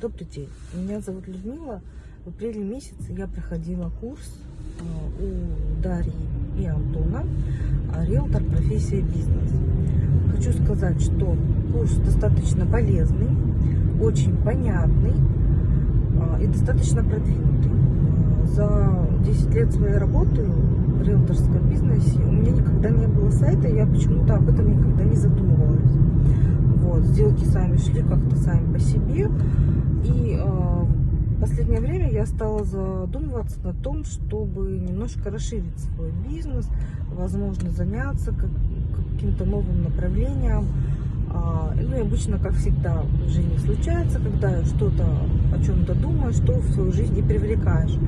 Добрый день, меня зовут Людмила. В апреле месяце я проходила курс э, у Дарьи и Антона а, «Риэлтор. Профессия. Бизнес». Хочу сказать, что курс достаточно полезный, очень понятный а, и достаточно продвинутый. А, За 10 лет своей работы в риэлторском бизнесе у меня никогда не было сайта, я почему-то об этом никогда не задумывалась. Вот, сделки сами шли как-то сами по себе. И э, последнее время я стала задумываться на том, чтобы немножко расширить свой бизнес, возможно, заняться как, каким-то новым направлением. А, ну и обычно, как всегда в жизни случается, когда что-то о чем-то думаешь, что в свою жизнь и привлекаешь.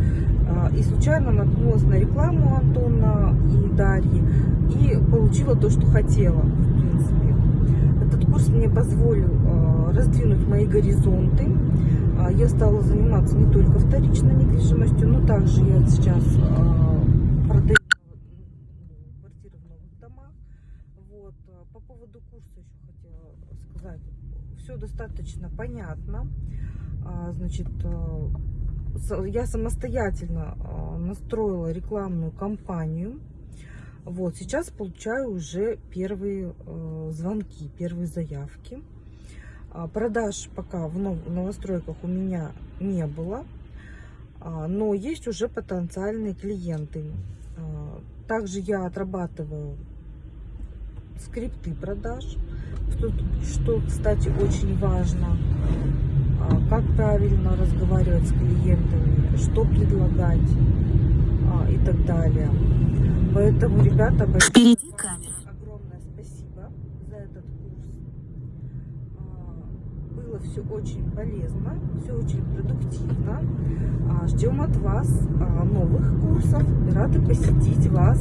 А, и случайно наткнулась на рекламу Антона и Дарьи и получила то, что хотела, в принципе. Этот курс мне позволил а, раздвинуть мои горизонты. А, Я стала заниматься не только вторичной недвижимостью, но также я сейчас а, продаю квартиры в новых домах. Вот. а, По поводу курса еще хотела сказать. Все достаточно понятно. А, Значит, с- я самостоятельно настроила рекламную кампанию. Вот, сейчас получаю уже первые э, звонки, первые заявки. А, Продаж пока в нов- новостройках у меня не было, а, но есть уже потенциальные клиенты. А, Также я отрабатываю скрипты продаж, что, что, кстати, очень важно. А, Как правильно разговаривать с клиентами, что предлагать а, и так далее. Поэтому, ребята, большое Впереди камера. огромное спасибо за этот курс. А, Было все очень полезно, все очень продуктивно. А, Ждем от вас а, новых курсов. Рады посетить вас